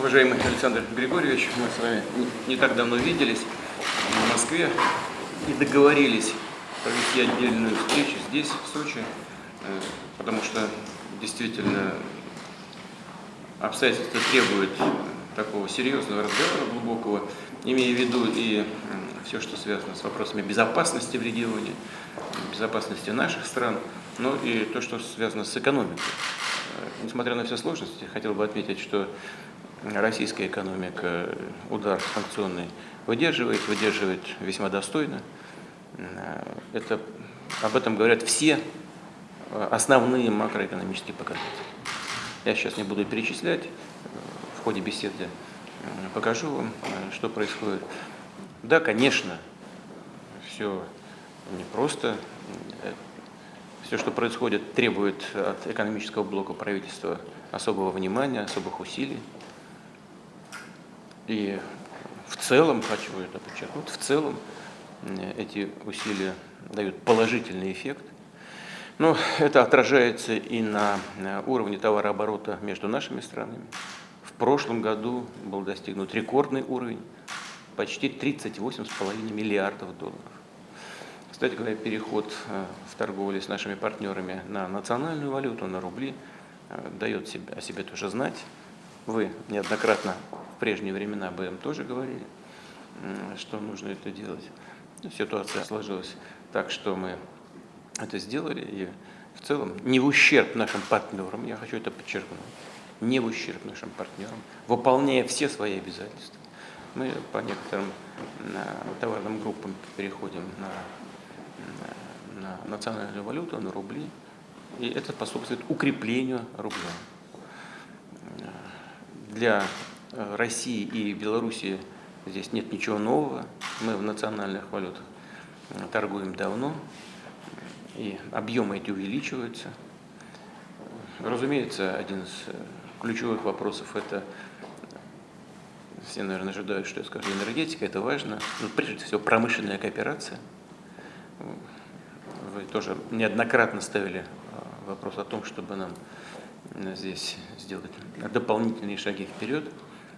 Уважаемый Александр Григорьевич, мы с вами не так давно виделись в Москве и договорились провести отдельную встречу здесь, в Сочи, э, потому что действительно обстоятельства требуют такого серьезного разговора, глубокого, имея в виду и все, что связано с вопросами безопасности в регионе, безопасности наших стран, но и то, что связано с экономикой. Э, несмотря на все сложности, хотел бы отметить, что российская экономика удар санкционный выдерживает, выдерживает весьма достойно. Э, это, об этом говорят все э, основные макроэкономические показатели. Я сейчас не буду перечислять, в ходе беседы покажу вам, что происходит. Да, конечно, все непросто. Все, что происходит, требует от экономического блока правительства особого внимания, особых усилий. И в целом, хочу это подчеркнуть, в целом эти усилия дают положительный эффект. Но это отражается и на уровне товарооборота между нашими странами. В прошлом году был достигнут рекордный уровень, почти 38,5 миллиардов долларов. Кстати говоря, переход э, в торговле с нашими партнерами на национальную валюту, на рубли, э, дает о себе тоже знать. Вы неоднократно в прежние времена об этом тоже говорили, что нужно это делать. Ситуация сложилась так, что мы это сделали, и в целом не в ущерб нашим партнерам, я хочу это подчеркнуть, не в ущерб нашим партнерам, выполняя все свои обязательства. Мы по некоторым товарным группам переходим на, на национальную валюту, на рубли, и это способствует укреплению рубля для э, России и Белоруссии здесь нет ничего нового. Мы в национальных валютах э, торгуем давно, и объемы эти увеличиваются. Разумеется, один из э, ключевых вопросов – это, все, наверное, ожидают, что я скажу, энергетика, это важно, но прежде всего промышленная кооперация. Вы тоже неоднократно ставили вопрос о том, чтобы нам здесь сделать дополнительные шаги вперед.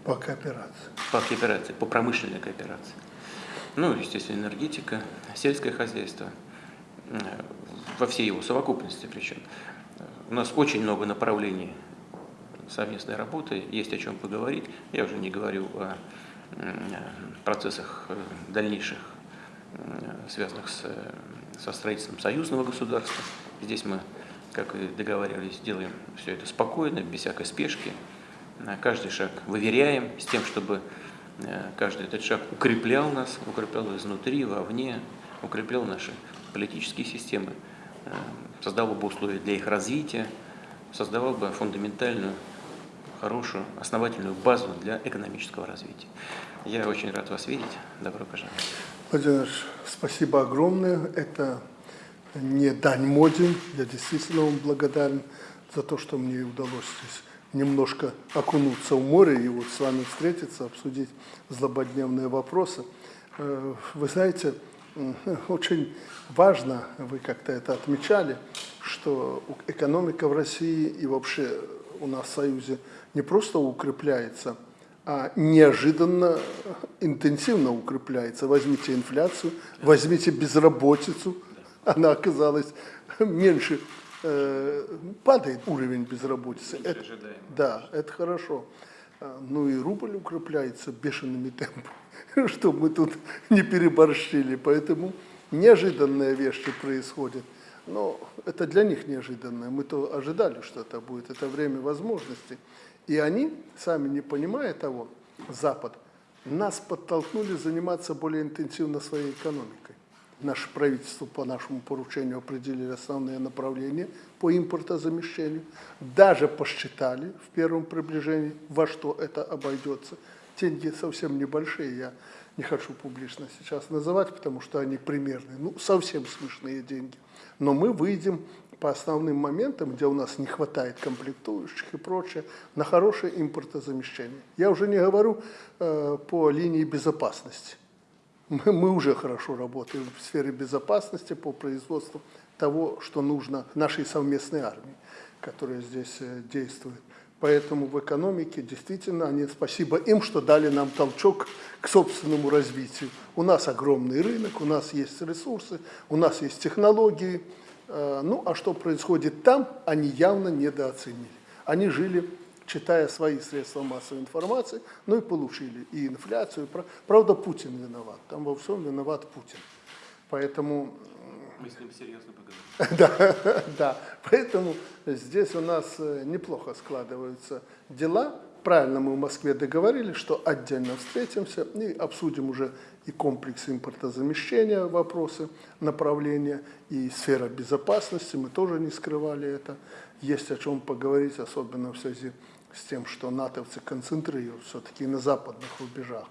По кооперации. По кооперации, по промышленной кооперации. Ну, естественно, энергетика, сельское хозяйство, э, во всей его совокупности причем. У нас очень много направлений совместной работы, есть о чем поговорить. Я уже не говорю о процессах э, дальнейших, связанных с, со строительством союзного государства. Здесь мы как и договаривались, делаем все это спокойно, без всякой спешки. Каждый шаг выверяем с тем, чтобы э, каждый этот шаг укреплял нас, укреплял изнутри, вовне, укреплял наши политические системы, э, создавал бы условия для их развития, создавал бы фундаментальную, хорошую, основательную базу для экономического развития. Я очень рад вас видеть. Добро пожаловать. Владимир, спасибо огромное. Это не дань моде. Я действительно вам благодарен за то, что мне удалось здесь немножко окунуться в море и вот с вами встретиться, обсудить злободневные вопросы. Э, вы знаете, очень важно, вы как-то это отмечали, что экономика в России и вообще у нас в Союзе не просто укрепляется, а неожиданно интенсивно укрепляется. Возьмите инфляцию, возьмите безработицу – она оказалась меньше, э, падает уровень безработицы. Это, да, это хорошо. А, ну и рубль укрепляется бешеными темпами, чтобы мы тут не переборщили. Поэтому неожиданные вещи происходят. Но это для них неожиданное. Мы-то ожидали, что это будет. Это время возможностей. И они, сами не понимая того, Запад, нас подтолкнули заниматься более интенсивно своей экономикой наше правительство по нашему поручению определили основные направления по импортозамещению, даже посчитали в первом приближении, во что это обойдется. Деньги совсем небольшие, я не хочу публично сейчас называть, потому что они примерные, ну, совсем смешные деньги. Но мы выйдем по основным моментам, где у нас не хватает комплектующих и прочее, на хорошее импортозамещение. Я уже не говорю э, по линии безопасности мы, мы уже хорошо работаем в сфере безопасности по производству того, что нужно нашей совместной армии, которая здесь э, действует. Поэтому в экономике действительно они, спасибо им, что дали нам толчок к собственному развитию. У нас огромный рынок, у нас есть ресурсы, у нас есть технологии. Э, Ну, а что происходит там, они явно недооценили. Они жили, читая свои средства массовой информации, ну и получили и инфляцию. Пра- Правда, Путин виноват. Там во всем виноват Путин. Поэтому Мы с ним серьезно поговорим. да, да. Поэтому здесь у нас э, неплохо складываются дела. Правильно мы в Москве договорились, что отдельно встретимся и обсудим уже и комплекс импортозамещения, вопросы, направления, и сфера безопасности. Мы тоже не скрывали это. Есть о чем поговорить, особенно в связи с тем, что натовцы концентрируют все-таки на западных рубежах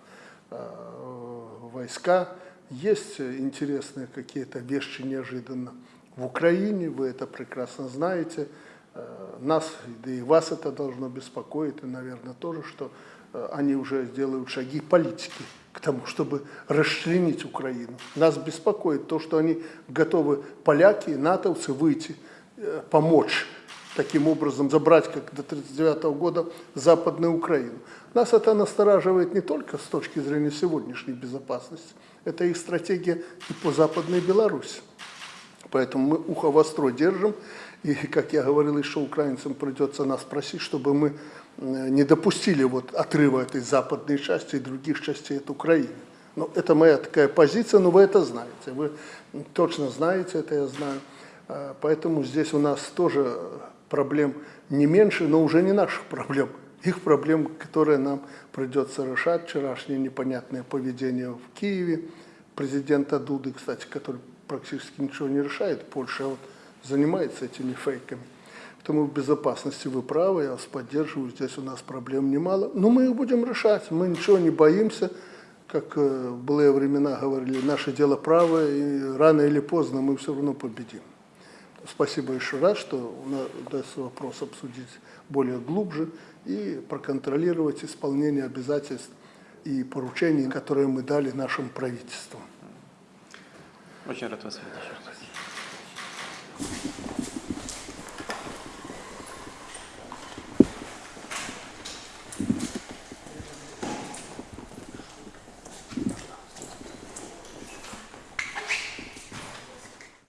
э, войска. Есть интересные какие-то вещи неожиданно в Украине, вы это прекрасно знаете. Э, Нас, да и вас это должно беспокоить, и, наверное, тоже, что э, они уже делают шаги политики к тому, чтобы расчленить Украину. Нас беспокоит то, что они готовы, поляки и натовцы, выйти, помочь таким образом забрать, как до 1939 года, Западную Украину. Нас это настораживает не только с точки зрения сегодняшней безопасности, это их стратегия и по Западной Беларуси. Поэтому мы ухо востро держим, и, как я говорил, еще украинцам придется нас просить, чтобы мы э, не допустили вот отрыва этой западной части и других частей от Украины. Ну, это моя такая позиция, но вы это знаете, вы точно знаете это, я знаю. Э, Поэтому здесь у нас тоже проблем не меньше, но уже не наших проблем. Их проблем, которые нам придется решать. Вчерашнее непонятное поведение в Киеве президента Дуды, кстати, который практически ничего не решает, Польша вот занимается этими фейками. Поэтому в безопасности вы правы, я вас поддерживаю, здесь у нас проблем немало. Но мы их будем решать, мы ничего не боимся. Как э, в былые времена говорили, наше дело правое, и рано или поздно мы все равно победим. Спасибо еще раз, что удастся вопрос обсудить более глубже и проконтролировать исполнение обязательств и поручений, которые мы дали нашим правительствам. Очень рад вас видеть.